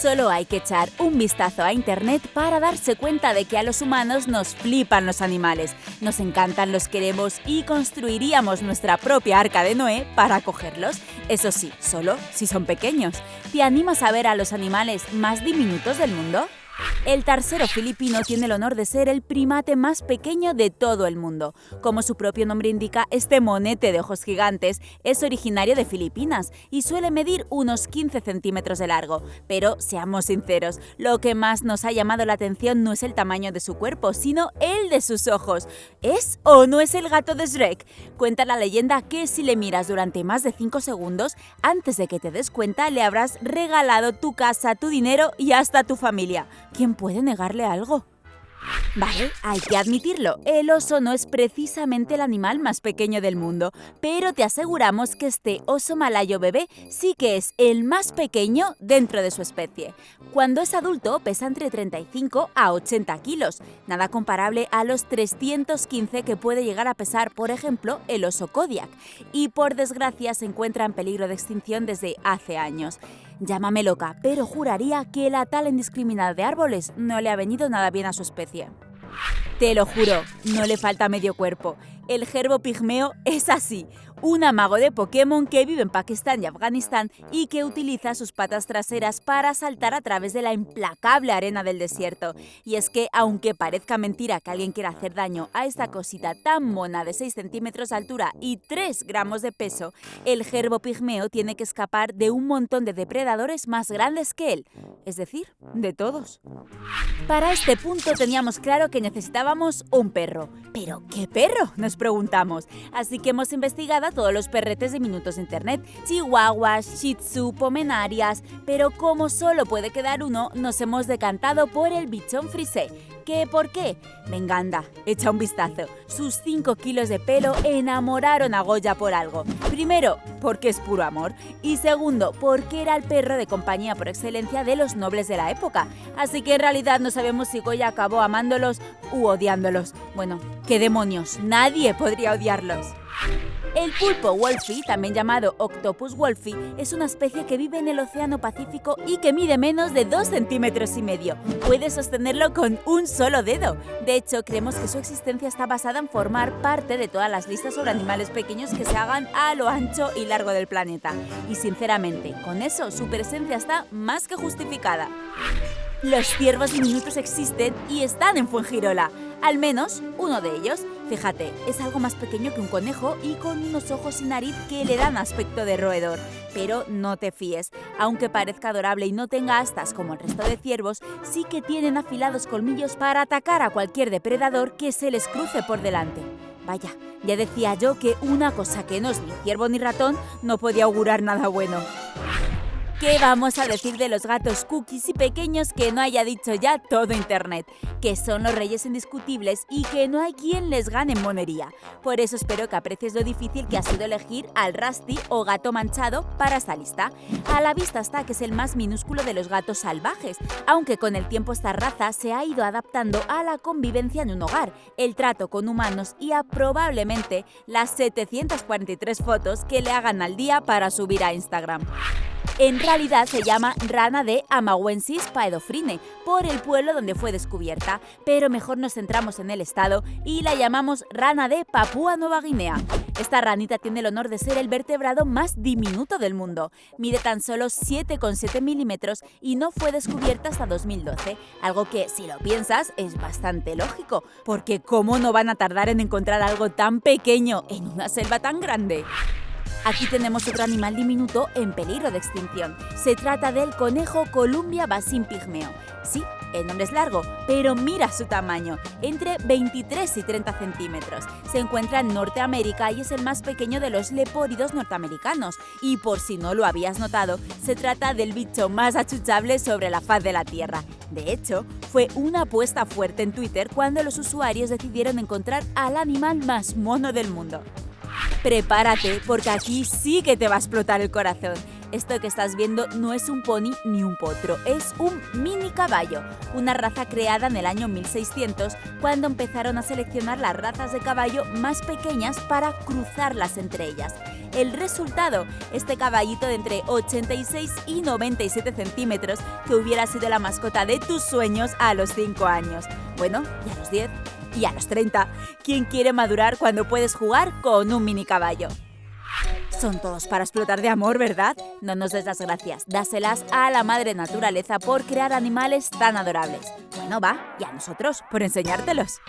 Solo hay que echar un vistazo a Internet para darse cuenta de que a los humanos nos flipan los animales, nos encantan, los queremos y construiríamos nuestra propia arca de Noé para cogerlos. Eso sí, solo si son pequeños. ¿Te animas a ver a los animales más diminutos del mundo? El tarsero filipino tiene el honor de ser el primate más pequeño de todo el mundo. Como su propio nombre indica, este monete de ojos gigantes es originario de Filipinas y suele medir unos 15 centímetros de largo. Pero seamos sinceros, lo que más nos ha llamado la atención no es el tamaño de su cuerpo, sino el de sus ojos. ¿Es o no es el gato de Shrek? Cuenta la leyenda que si le miras durante más de 5 segundos, antes de que te des cuenta le habrás regalado tu casa, tu dinero y hasta tu familia. ¿Quién puede negarle algo? Vale, hay que admitirlo, el oso no es precisamente el animal más pequeño del mundo, pero te aseguramos que este oso malayo bebé sí que es el más pequeño dentro de su especie. Cuando es adulto pesa entre 35 a 80 kilos, nada comparable a los 315 que puede llegar a pesar, por ejemplo, el oso Kodiak, y por desgracia se encuentra en peligro de extinción desde hace años. Llámame loca, pero juraría que la tala indiscriminada de árboles no le ha venido nada bien a su especie. Te lo juro, no le falta medio cuerpo. El gerbo pigmeo es así, un amago de Pokémon que vive en Pakistán y Afganistán y que utiliza sus patas traseras para saltar a través de la implacable arena del desierto. Y es que, aunque parezca mentira que alguien quiera hacer daño a esta cosita tan mona de 6 centímetros de altura y 3 gramos de peso, el gerbo pigmeo tiene que escapar de un montón de depredadores más grandes que él, es decir, de todos. Para este punto teníamos claro que necesitábamos un perro. ¿Pero qué perro? Nos preguntamos. Así que hemos investigado todos los perretes de minutos internet, chihuahuas, shih tzu, pomenarias, pero como solo puede quedar uno, nos hemos decantado por el bichón frisé. ¿Qué por qué? Venga, anda, echa un vistazo. Sus 5 kilos de pelo enamoraron a Goya por algo. Primero, porque es puro amor. Y segundo, porque era el perro de compañía por excelencia de los nobles de la época. Así que en realidad no sabemos si Goya acabó amándolos u odiándolos. Bueno, qué demonios, nadie podría odiarlos. El pulpo wolfie, también llamado Octopus wolfie, es una especie que vive en el Océano Pacífico y que mide menos de 2 centímetros y medio. Puede sostenerlo con un solo dedo. De hecho, creemos que su existencia está basada en formar parte de todas las listas sobre animales pequeños que se hagan a lo ancho y largo del planeta. Y sinceramente, con eso su presencia está más que justificada. Los ciervos diminutos existen y están en Fuengirola, al menos uno de ellos. Fíjate, es algo más pequeño que un conejo y con unos ojos y nariz que le dan aspecto de roedor. Pero no te fíes, aunque parezca adorable y no tenga astas como el resto de ciervos, sí que tienen afilados colmillos para atacar a cualquier depredador que se les cruce por delante. Vaya, ya decía yo que una cosa que no es ni ciervo ni ratón no podía augurar nada bueno. ¿Qué vamos a decir de los gatos cookies y pequeños que no haya dicho ya todo Internet? Que son los reyes indiscutibles y que no hay quien les gane en monería. Por eso espero que aprecies lo difícil que ha sido elegir al Rusty o gato manchado para esta lista. A la vista está que es el más minúsculo de los gatos salvajes, aunque con el tiempo esta raza se ha ido adaptando a la convivencia en un hogar, el trato con humanos y a probablemente las 743 fotos que le hagan al día para subir a Instagram. En realidad se llama rana de Amawensis paedofrine, por el pueblo donde fue descubierta, pero mejor nos centramos en el estado y la llamamos rana de Papúa Nueva Guinea. Esta ranita tiene el honor de ser el vertebrado más diminuto del mundo. Mide tan solo 7,7 milímetros y no fue descubierta hasta 2012, algo que, si lo piensas, es bastante lógico, porque ¿cómo no van a tardar en encontrar algo tan pequeño en una selva tan grande? Aquí tenemos otro animal diminuto en peligro de extinción. Se trata del conejo Columbia basin pigmeo. Sí, el nombre es largo, pero mira su tamaño, entre 23 y 30 centímetros. Se encuentra en Norteamérica y es el más pequeño de los lepóridos norteamericanos. Y por si no lo habías notado, se trata del bicho más achuchable sobre la faz de la Tierra. De hecho, fue una apuesta fuerte en Twitter cuando los usuarios decidieron encontrar al animal más mono del mundo. Prepárate, porque aquí sí que te va a explotar el corazón. Esto que estás viendo no es un pony ni un potro, es un mini caballo, una raza creada en el año 1600 cuando empezaron a seleccionar las razas de caballo más pequeñas para cruzarlas entre ellas. El resultado, este caballito de entre 86 y 97 centímetros que hubiera sido la mascota de tus sueños a los 5 años. Bueno, y a los 10 y a los 30. ¿Quién quiere madurar cuando puedes jugar con un mini caballo? Son todos para explotar de amor, ¿verdad? No nos des las gracias, dáselas a la madre naturaleza por crear animales tan adorables. Bueno, va, y a nosotros por enseñártelos.